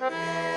Música